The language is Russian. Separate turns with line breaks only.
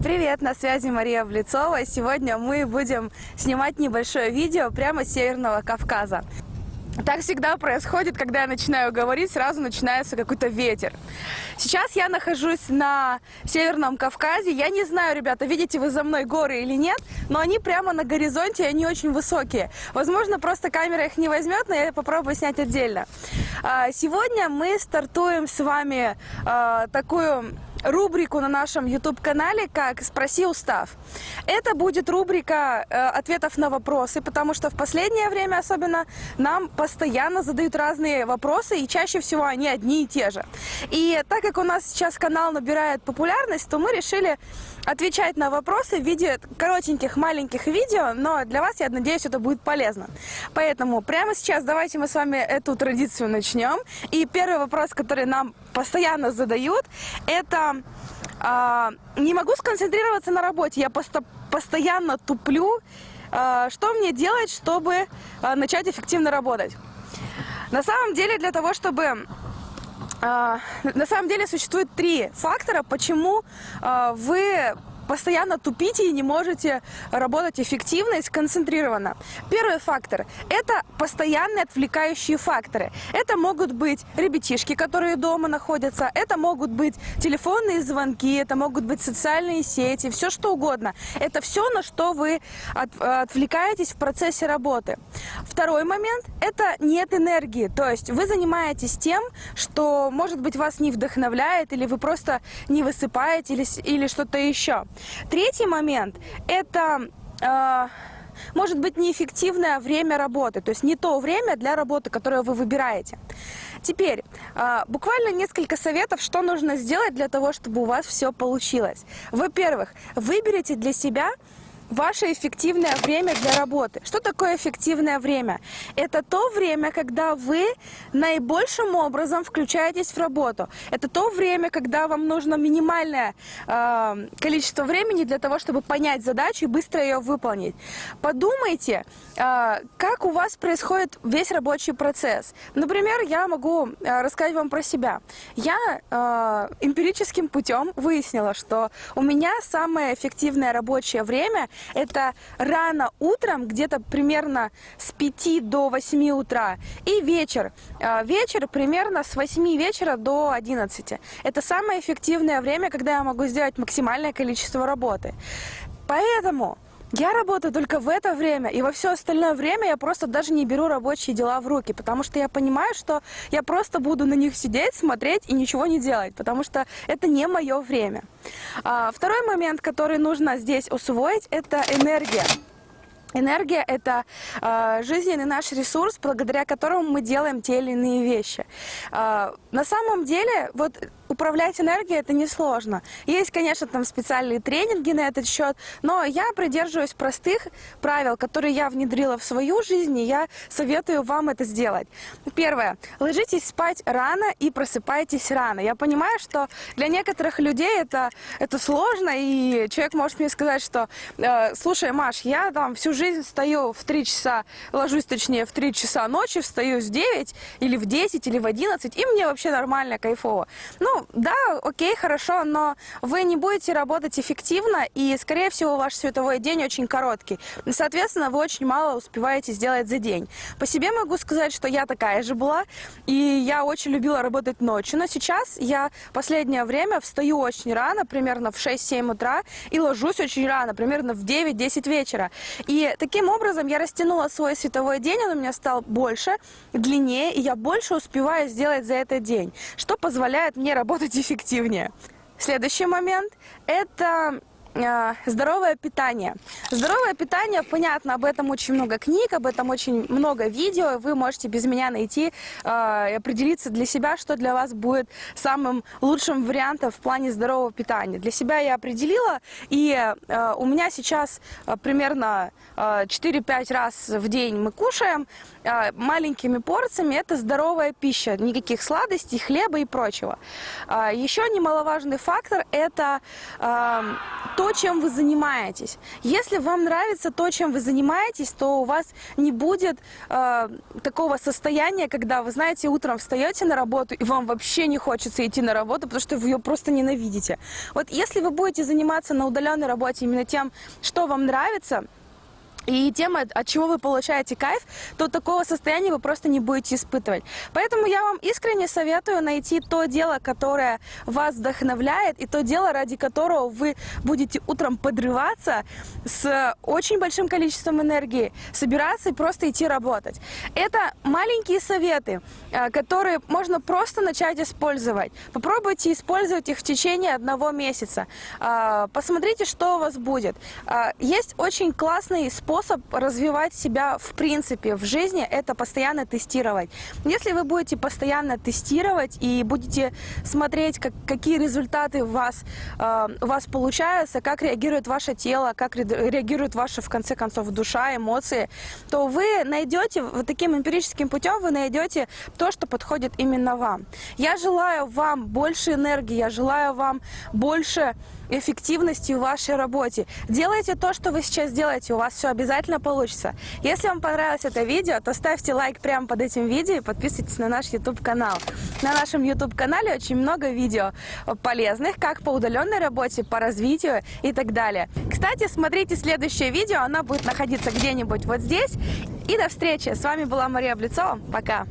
Привет, на связи Мария Блицова. Сегодня мы будем снимать небольшое видео прямо с Северного Кавказа. Так всегда происходит, когда я начинаю говорить, сразу начинается какой-то ветер. Сейчас я нахожусь на Северном Кавказе. Я не знаю, ребята, видите вы за мной горы или нет, но они прямо на горизонте, и они очень высокие. Возможно, просто камера их не возьмет, но я попробую снять отдельно. А, сегодня мы стартуем с вами а, такую рубрику на нашем YouTube-канале, как «Спроси устав». Это будет рубрика э, ответов на вопросы, потому что в последнее время особенно нам постоянно задают разные вопросы, и чаще всего они одни и те же. И так как у нас сейчас канал набирает популярность, то мы решили отвечать на вопросы в виде коротеньких маленьких видео, но для вас, я надеюсь, это будет полезно. Поэтому прямо сейчас давайте мы с вами эту традицию начнем. И первый вопрос, который нам постоянно задают, это э, не могу сконцентрироваться на работе, я просто постоянно туплю. Э, что мне делать, чтобы э, начать эффективно работать? На самом деле, для того, чтобы на самом деле существует три фактора, почему вы постоянно тупите и не можете работать эффективно и сконцентрированно. Первый фактор – это постоянные отвлекающие факторы. Это могут быть ребятишки, которые дома находятся, это могут быть телефонные звонки, это могут быть социальные сети, все что угодно. Это все, на что вы от, отвлекаетесь в процессе работы. Второй момент – это нет энергии, то есть вы занимаетесь тем, что, может быть, вас не вдохновляет, или вы просто не высыпаете, или, или что-то еще. Третий момент – это… Э, может быть неэффективное время работы, то есть не то время для работы, которое вы выбираете. Теперь, э, буквально несколько советов, что нужно сделать для того, чтобы у вас все получилось. Во-первых, выберите для себя ваше эффективное время для работы. Что такое эффективное время? Это то время, когда вы наибольшим образом включаетесь в работу. Это то время, когда вам нужно минимальное э, количество времени для того, чтобы понять задачу и быстро ее выполнить. Подумайте, э, как у вас происходит весь рабочий процесс. Например, я могу э, рассказать вам про себя. Я э, эмпирическим путем выяснила, что у меня самое эффективное рабочее время это рано утром, где-то примерно с 5 до 8 утра, и вечер. А, вечер примерно с 8 вечера до 11. Это самое эффективное время, когда я могу сделать максимальное количество работы. Поэтому я работаю только в это время, и во все остальное время я просто даже не беру рабочие дела в руки, потому что я понимаю, что я просто буду на них сидеть, смотреть и ничего не делать, потому что это не мое время. А, второй момент, который нужно здесь усвоить, это энергия. Энергия – это э, жизненный наш ресурс, благодаря которому мы делаем те или иные вещи. Э, на самом деле, вот управлять энергией это несложно. Есть, конечно, там специальные тренинги на этот счет, но я придерживаюсь простых правил, которые я внедрила в свою жизнь, и я советую вам это сделать. Первое. Ложитесь спать рано и просыпайтесь рано. Я понимаю, что для некоторых людей это, это сложно, и человек может мне сказать, что э, слушай, Маш, я там всю жизнь встаю в 3 часа, ложусь точнее в 3 часа ночи, встаю в 9 или в 10 или в 11, и мне вообще нормально, кайфово. Ну, да, окей, хорошо, но вы не будете работать эффективно, и, скорее всего, ваш световой день очень короткий. Соответственно, вы очень мало успеваете сделать за день. По себе могу сказать, что я такая же была, и я очень любила работать ночью, но сейчас я последнее время встаю очень рано, примерно в 6-7 утра, и ложусь очень рано, примерно в 9-10 вечера. И таким образом я растянула свой световой день, он у меня стал больше, длиннее, и я больше успеваю сделать за этот день, что позволяет мне работать работать эффективнее. Следующий момент – это здоровое питание. Здоровое питание, понятно, об этом очень много книг, об этом очень много видео. Вы можете без меня найти э, и определиться для себя, что для вас будет самым лучшим вариантом в плане здорового питания. Для себя я определила, и э, у меня сейчас примерно 4-5 раз в день мы кушаем маленькими порциями. Это здоровая пища, никаких сладостей, хлеба и прочего. Еще немаловажный фактор – это то, то, чем вы занимаетесь. Если вам нравится то, чем вы занимаетесь, то у вас не будет э, такого состояния, когда вы знаете, утром встаете на работу и вам вообще не хочется идти на работу, потому что вы ее просто ненавидите. Вот если вы будете заниматься на удаленной работе именно тем, что вам нравится, и тем, от, чего вы получаете кайф, то такого состояния вы просто не будете испытывать. Поэтому я вам искренне советую найти то дело, которое вас вдохновляет, и то дело, ради которого вы будете утром подрываться с очень большим количеством энергии, собираться и просто идти работать. Это маленькие советы, э, которые можно просто начать использовать. Попробуйте использовать их в течение одного месяца. Э, посмотрите, что у вас будет. Э, есть очень классный способ способ развивать себя в принципе в жизни – это постоянно тестировать. Если вы будете постоянно тестировать и будете смотреть, как, какие результаты у вас, э, у вас получаются, как реагирует ваше тело, как реагирует ваша, в конце концов, душа, эмоции, то вы найдете, вот таким эмпирическим путем вы найдете то, что подходит именно вам. Я желаю вам больше энергии, я желаю вам больше эффективности в вашей работе. Делайте то, что вы сейчас делаете, у вас все обязательно получится. Если вам понравилось это видео, то ставьте лайк прямо под этим видео и подписывайтесь на наш YouTube-канал. На нашем YouTube-канале очень много видео полезных, как по удаленной работе, по развитию и так далее. Кстати, смотрите следующее видео, оно будет находиться где-нибудь вот здесь. И до встречи! С вами была Мария Блицова. Пока!